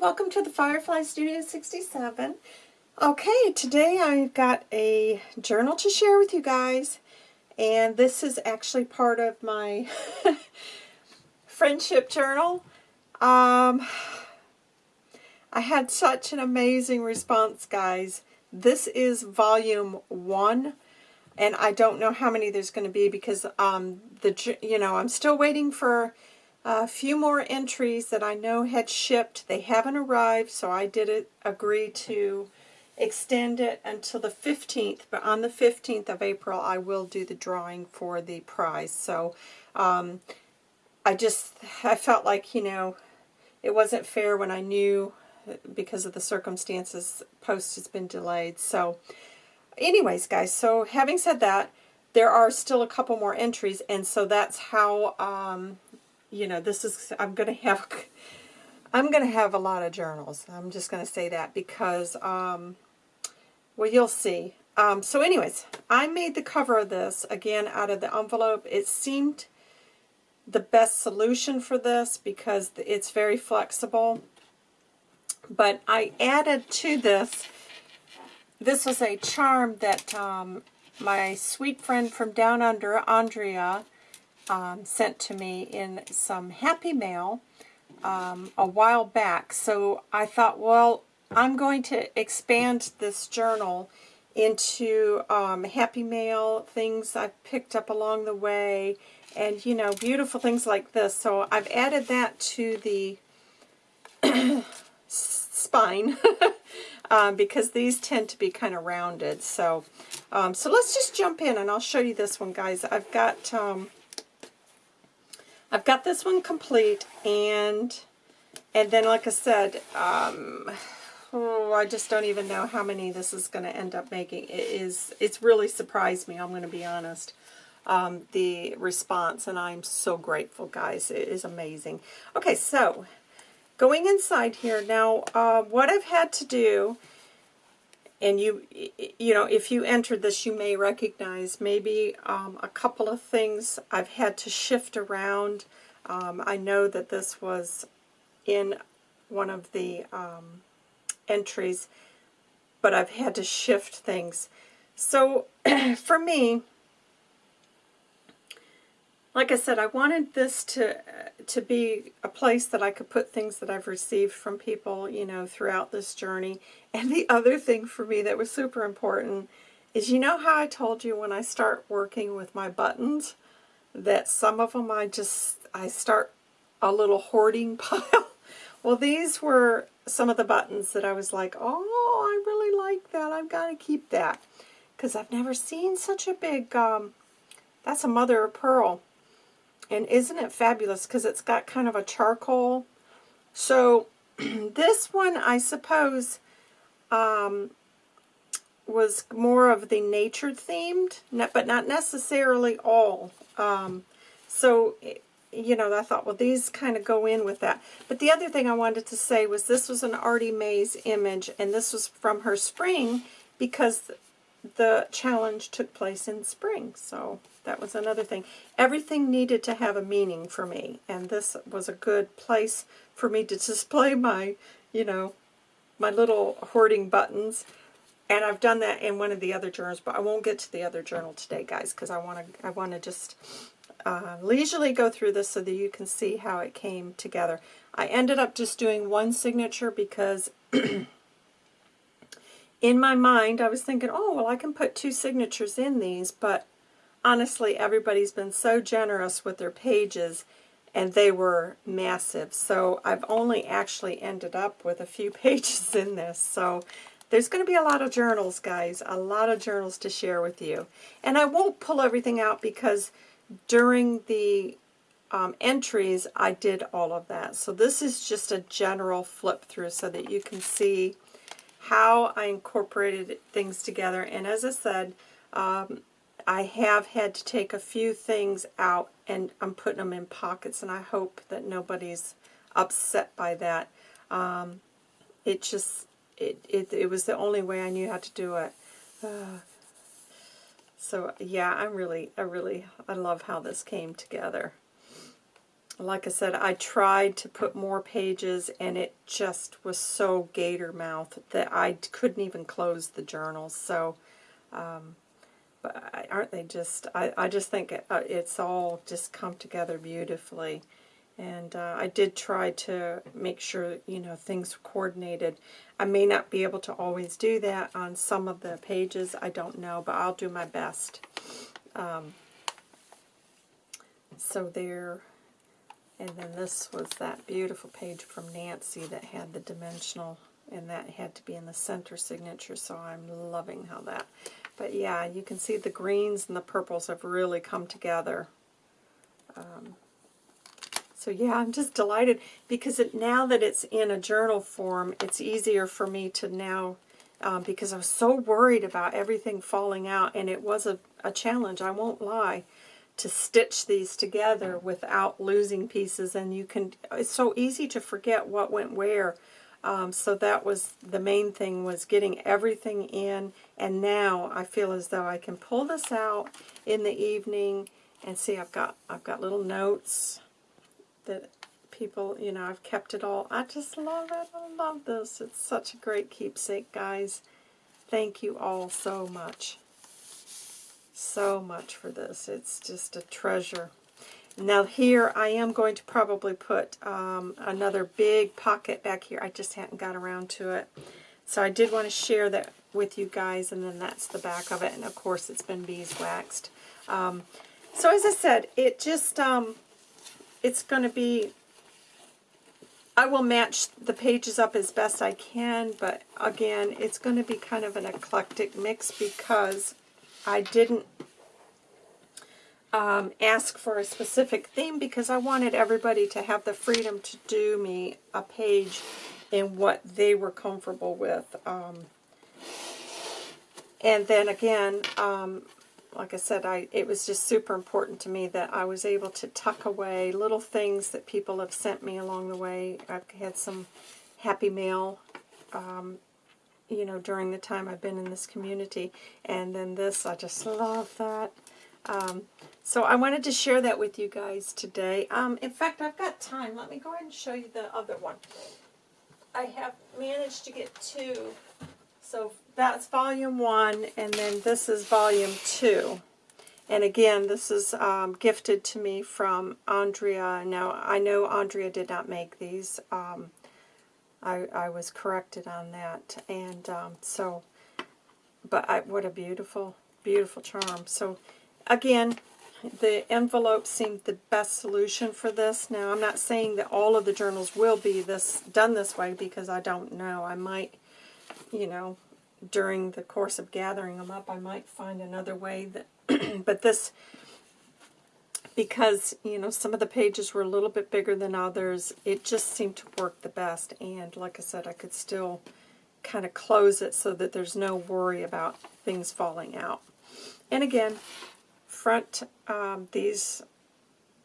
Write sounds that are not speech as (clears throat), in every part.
welcome to the Firefly Studio 67. Okay, today I've got a journal to share with you guys, and this is actually part of my (laughs) friendship journal. Um, I had such an amazing response, guys. This is volume one, and I don't know how many there's going to be because um, the you know I'm still waiting for a few more entries that I know had shipped. They haven't arrived, so I did agree to extend it until the 15th. But on the 15th of April, I will do the drawing for the prize. So um, I just, I felt like, you know, it wasn't fair when I knew because of the circumstances, post has been delayed. So anyways, guys, so having said that, there are still a couple more entries, and so that's how um, you know, this is, I'm going to have, I'm going to have a lot of journals. I'm just going to say that because, um, well, you'll see. Um, so anyways, I made the cover of this, again, out of the envelope. It seemed the best solution for this because it's very flexible. But I added to this, this was a charm that um, my sweet friend from down under, Andrea, um, sent to me in some Happy Mail um, a while back. So I thought, well, I'm going to expand this journal into um, Happy Mail, things I've picked up along the way, and, you know, beautiful things like this. So I've added that to the (coughs) spine (laughs) um, because these tend to be kind of rounded. So, um, so let's just jump in and I'll show you this one, guys. I've got um, I've got this one complete, and and then, like I said, um, oh, I just don't even know how many this is going to end up making. It is, it's really surprised me, I'm going to be honest, um, the response, and I'm so grateful, guys. It is amazing. Okay, so going inside here, now uh, what I've had to do and you you know if you entered this you may recognize maybe um, a couple of things I've had to shift around. Um, I know that this was in one of the um, entries but I've had to shift things. So (clears throat) for me like I said, I wanted this to to be a place that I could put things that I've received from people, you know, throughout this journey. And the other thing for me that was super important is, you know how I told you when I start working with my buttons, that some of them I just, I start a little hoarding (laughs) pile? well, these were some of the buttons that I was like, oh, I really like that. I've got to keep that. Because I've never seen such a big, um, that's a mother of pearl and isn't it fabulous because it's got kind of a charcoal. So (clears throat) this one, I suppose, um, was more of the nature themed, but not necessarily all. Um, so, you know, I thought, well, these kind of go in with that. But the other thing I wanted to say was this was an Artie Mays image, and this was from her spring because the challenge took place in spring. So that was another thing. Everything needed to have a meaning for me, and this was a good place for me to (laughs) display my, you know, my little hoarding buttons. And I've done that in one of the other journals, but I won't get to the other journal today, guys, because I want to I want to just uh, leisurely go through this so that you can see how it came together. I ended up just doing one signature because (clears throat) in my mind I was thinking, oh, well, I can put two signatures in these, but honestly, everybody's been so generous with their pages, and they were massive. So I've only actually ended up with a few (laughs) pages in this. So there's going to be a lot of journals, guys, a lot of journals to share with you. And I won't pull everything out because during the um, entries, I did all of that. So this is just a general flip through so that you can see how I incorporated things together. And as I said, um, I have had to take a few things out and I'm putting them in pockets and I hope that nobody's upset by that. Um, it just, it, it, it was the only way I knew how to do it. Uh, so yeah, I'm really, I really, I love how this came together. Like I said, I tried to put more pages and it just was so gator mouth that I couldn't even close the journals. So, um, but aren't they just, I, I just think it, uh, it's all just come together beautifully. And uh, I did try to make sure, you know, things coordinated. I may not be able to always do that on some of the pages. I don't know, but I'll do my best. Um, so there, and then this was that beautiful page from Nancy that had the dimensional, and that had to be in the center signature, so I'm loving how that. But yeah, you can see the greens and the purples have really come together. Um, so yeah, I'm just delighted because it, now that it's in a journal form, it's easier for me to now, um, because I was so worried about everything falling out, and it was a, a challenge, I won't lie, to stitch these together without losing pieces, and you can, it's so easy to forget what went where. Um, so that was the main thing was getting everything in and now I feel as though I can pull this out in the evening and see I've got I've got little notes that people, you know, I've kept it all. I just love it. I love this. It's such a great keepsake, guys. Thank you all so much. So much for this. It's just a treasure. Now here I am going to probably put um, another big pocket back here. I just hadn't got around to it. So I did want to share that with you guys, and then that's the back of it. And of course it's been beeswaxed. Um, so as I said, it just, um, it's going to be, I will match the pages up as best I can, but again, it's going to be kind of an eclectic mix because I didn't um, ask for a specific theme because I wanted everybody to have the freedom to do me a page in what they were comfortable with. Um, and then again, um, like I said, I it was just super important to me that I was able to tuck away little things that people have sent me along the way. I've had some happy mail, um, you know, during the time I've been in this community. And then this, I just love that. Um, so I wanted to share that with you guys today. Um, in fact, I've got time. Let me go ahead and show you the other one. I have managed to get two so that's volume one, and then this is volume two. And again, this is um, gifted to me from Andrea. Now, I know Andrea did not make these. Um, I, I was corrected on that. And um, so, but I, what a beautiful, beautiful charm. So, again, the envelope seemed the best solution for this. Now, I'm not saying that all of the journals will be this done this way because I don't know. I might you know, during the course of gathering them up, I might find another way that, (clears throat) but this, because, you know, some of the pages were a little bit bigger than others, it just seemed to work the best. And like I said, I could still kind of close it so that there's no worry about things falling out. And again, front, um, these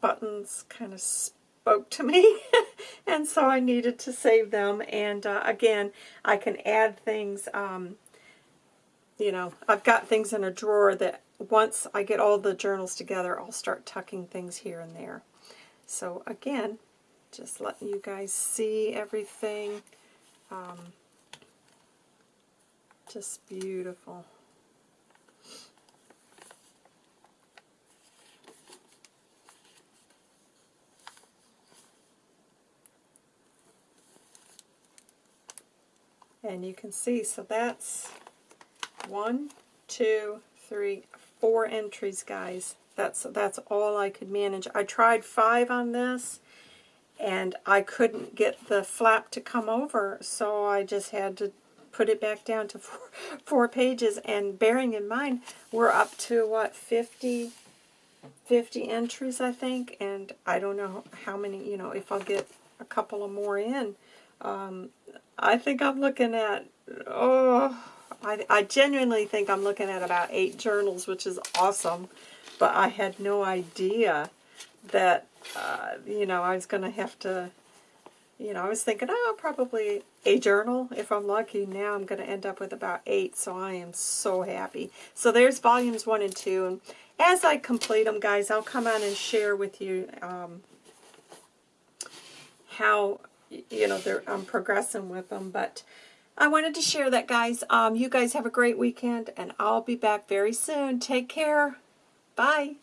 buttons kind of spoke to me, (laughs) and so I needed to save them. And uh, again, I can add things, um, you know, I've got things in a drawer that once I get all the journals together, I'll start tucking things here and there. So again, just letting you guys see everything. Um, just beautiful. And you can see, so that's one, two, three, four entries, guys. That's, that's all I could manage. I tried five on this, and I couldn't get the flap to come over, so I just had to put it back down to (laughs) four, four pages. And bearing in mind, we're up to, what, 50, 50 entries, I think, and I don't know how many, you know, if I'll get a couple of more in. Um, I think I'm looking at, oh, I, I genuinely think I'm looking at about eight journals, which is awesome. But I had no idea that, uh, you know, I was going to have to, you know, I was thinking, oh, probably a journal if I'm lucky. Now I'm going to end up with about eight, so I am so happy. So there's volumes one and two. And as I complete them, guys, I'll come on and share with you um, how you know I'm progressing with them. But I wanted to share that, guys. Um, you guys have a great weekend, and I'll be back very soon. Take care. Bye.